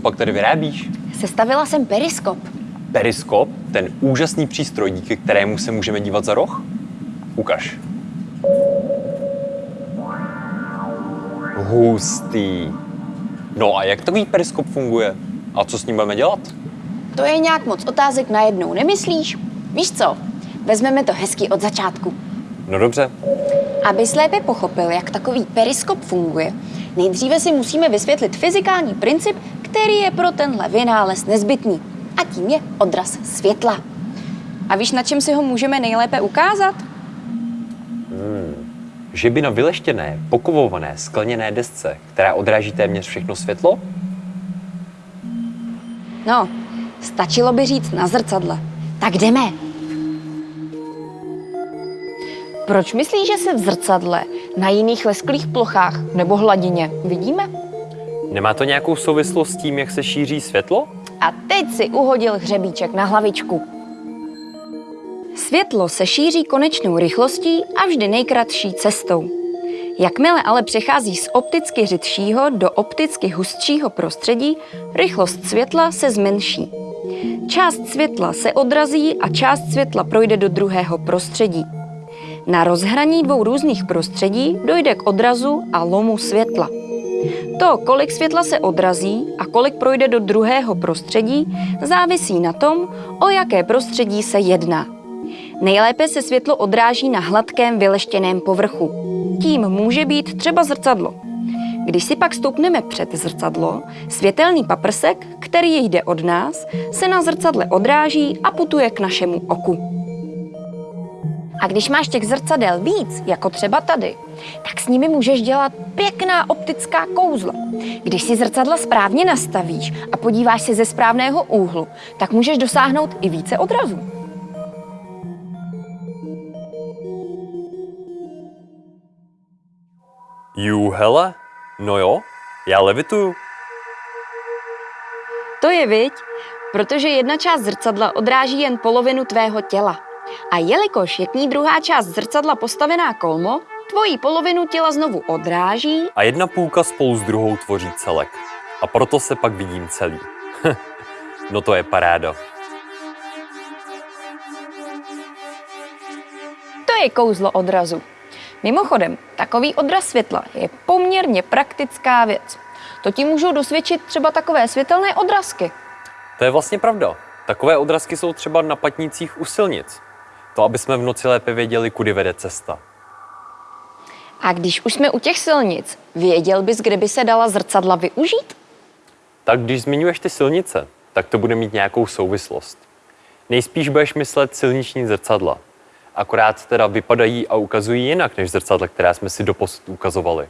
pak tady vyrábíš? Sestavila jsem periskop. Periskop, ten úžasný přístroj, díky kterému se můžeme dívat za roh? Ukaž. Hustý. No a jak takový periskop funguje? A co s ním budeme dělat? To je nějak moc otázek najednou, nemyslíš? Víš co? Vezmeme to hezky od začátku. No dobře. Abys lépe pochopil, jak takový periskop funguje, nejdříve si musíme vysvětlit fyzikální princip, který je pro tenhle vynález nezbytný. A tím je odraz světla. A víš, na čem si ho můžeme nejlépe ukázat? Že by na vyleštěné, pokovované, skleněné desce, která odráží téměř všechno světlo? No, stačilo by říct na zrcadle. Tak jdeme. Proč myslíš, že se v zrcadle na jiných lesklých plochách nebo hladině vidíme? Nemá to nějakou souvislost s tím, jak se šíří světlo? A teď si uhodil hřebíček na hlavičku. Světlo se šíří konečnou rychlostí a vždy nejkratší cestou. Jakmile ale přechází z opticky řidšího do opticky hustšího prostředí, rychlost světla se zmenší. Část světla se odrazí a část světla projde do druhého prostředí. Na rozhraní dvou různých prostředí dojde k odrazu a lomu světla. To, kolik světla se odrazí a kolik projde do druhého prostředí, závisí na tom, o jaké prostředí se jedná. Nejlépe se světlo odráží na hladkém vyleštěném povrchu. Tím může být třeba zrcadlo. Když si pak stoupneme před zrcadlo, světelný paprsek, který jde od nás, se na zrcadle odráží a putuje k našemu oku. A když máš těch zrcadel víc, jako třeba tady, tak s nimi můžeš dělat pěkná optická kouzla. Když si zrcadla správně nastavíš a podíváš se ze správného úhlu, tak můžeš dosáhnout i více odrazů. Jú, hele, no jo, já levituju. To je viď, protože jedna část zrcadla odráží jen polovinu tvého těla. A jelikož je k ní druhá část zrcadla postavená kolmo, tvoji polovinu těla znovu odráží A jedna půlka spolu s druhou tvoří celek. A proto se pak vidím celý. no to je paráda. To je kouzlo odrazu. Mimochodem, takový odraz světla je poměrně praktická věc. To ti můžou dosvědčit třeba takové světelné odrazky. To je vlastně pravda. Takové odrazky jsou třeba na patnicích u silnic. To, aby jsme v noci lépe věděli, kudy vede cesta. A když už jsme u těch silnic, věděl bys, kde by se dala zrcadla využít? Tak když zmiňuješ ty silnice, tak to bude mít nějakou souvislost. Nejspíš budeš myslet silniční zrcadla. Akorát teda vypadají a ukazují jinak než zrcadla, která jsme si doposud ukazovali.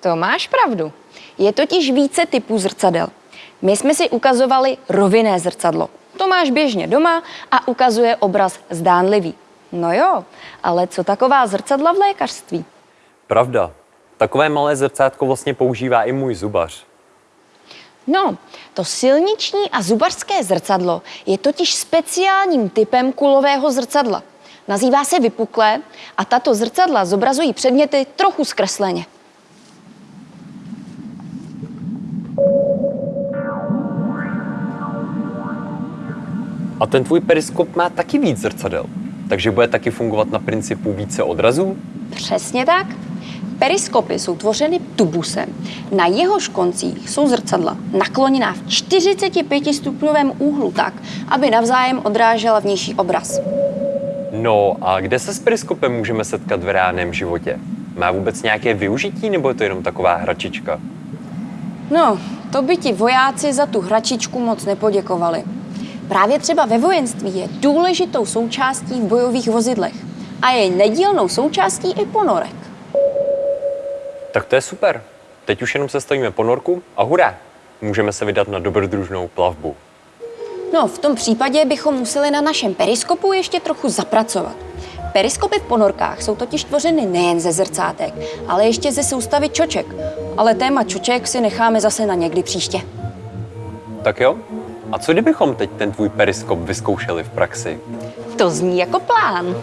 To máš pravdu. Je totiž více typů zrcadel. My jsme si ukazovali rovinné zrcadlo. To máš běžně doma a ukazuje obraz zdánlivý. No jo, ale co taková zrcadla v lékařství? Pravda. Takové malé zrcátko vlastně používá i můj zubař. No, to silniční a zubařské zrcadlo je totiž speciálním typem kulového zrcadla. Nazývá se vypuklé a tato zrcadla zobrazují předměty trochu zkresleně. A ten tvůj periskop má taky víc zrcadel. Takže bude taky fungovat na principu více odrazů? Přesně tak. Periskopy jsou tvořeny tubusem. Na jehož koncích jsou zrcadla nakloněná v 45 stupňovém úhlu tak, aby navzájem odrážela vnější obraz. No a kde se s periskopem můžeme setkat v reálném životě? Má vůbec nějaké využití nebo je to jenom taková hračička? No, to by ti vojáci za tu hračičku moc nepoděkovali. Právě třeba ve vojenství je důležitou součástí v bojových vozidlech a je nedílnou součástí i ponorek. Tak to je super. Teď už jenom se stavíme ponorku a hurá! Můžeme se vydat na dobrodružnou plavbu. No, v tom případě bychom museli na našem periskopu ještě trochu zapracovat. Periskopy v ponorkách jsou totiž tvořeny nejen ze zrcátek, ale ještě ze soustavy čoček. Ale téma čoček si necháme zase na někdy příště. Tak jo? A co kdybychom teď ten tvůj periskop vyzkoušeli v praxi? To zní jako plán.